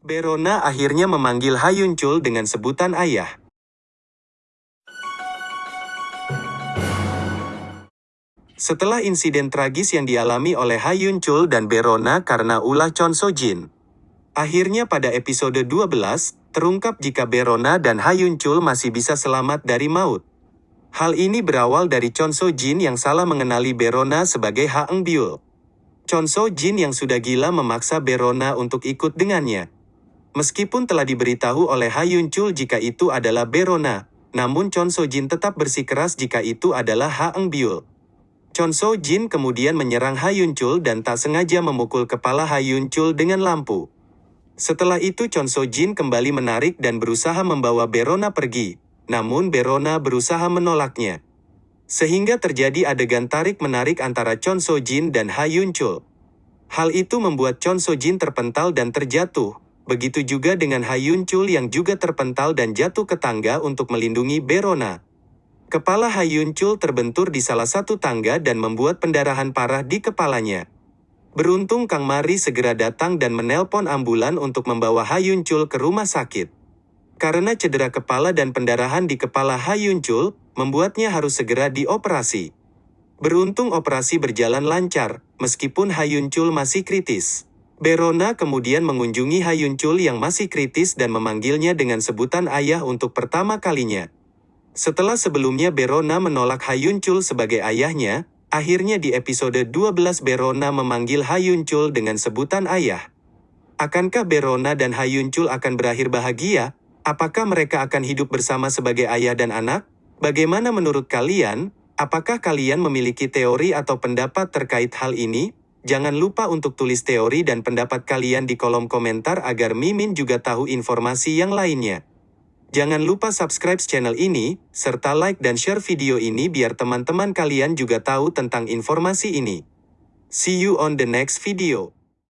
Berona akhirnya memanggil Hayun Chul dengan sebutan ayah. Setelah insiden tragis yang dialami oleh Hayun Chul dan Berona karena ulah Chon So Jin. Akhirnya pada episode 12, terungkap jika Berona dan Hayun Chul masih bisa selamat dari maut. Hal ini berawal dari Chon So Jin yang salah mengenali Berona sebagai Ha Eng Byul. Chon So Jin yang sudah gila memaksa Berona untuk ikut dengannya. Meskipun telah diberitahu oleh Hayun Chul jika itu adalah Berona, namun Chon So Jin tetap bersikeras jika itu adalah Ha Eng Byul. Chon So Jin kemudian menyerang Hayun Chul dan tak sengaja memukul kepala Hayun Chul dengan lampu. Setelah itu Chon So Jin kembali menarik dan berusaha membawa Berona pergi, namun Berona berusaha menolaknya. Sehingga terjadi adegan tarik-menarik antara Chon So Jin dan Hayun Chul. Hal itu membuat Chon So Jin terpental dan terjatuh, begitu juga dengan Hayun Chul yang juga terpental dan jatuh ke tangga untuk melindungi Berona. Kepala Hayun Chul terbentur di salah satu tangga dan membuat pendarahan parah di kepalanya. Beruntung Kang Mari segera datang dan menelpon ambulan untuk membawa Hayun Chul ke rumah sakit. Karena cedera kepala dan pendarahan di kepala Hayun Chul, membuatnya harus segera dioperasi. Beruntung operasi berjalan lancar, meskipun Hayun Chul masih kritis. Berona kemudian mengunjungi Hayun Chul yang masih kritis dan memanggilnya dengan sebutan ayah untuk pertama kalinya. Setelah sebelumnya Berona menolak Hayun Chul sebagai ayahnya, akhirnya di episode 12 Berona memanggil Hayun Chul dengan sebutan ayah. Akankah Berona dan Hayun Chul akan berakhir bahagia? Apakah mereka akan hidup bersama sebagai ayah dan anak? Bagaimana menurut kalian? Apakah kalian memiliki teori atau pendapat terkait hal ini? Jangan lupa untuk tulis teori dan pendapat kalian di kolom komentar agar Mimin juga tahu informasi yang lainnya. Jangan lupa subscribe channel ini, serta like dan share video ini biar teman-teman kalian juga tahu tentang informasi ini. See you on the next video.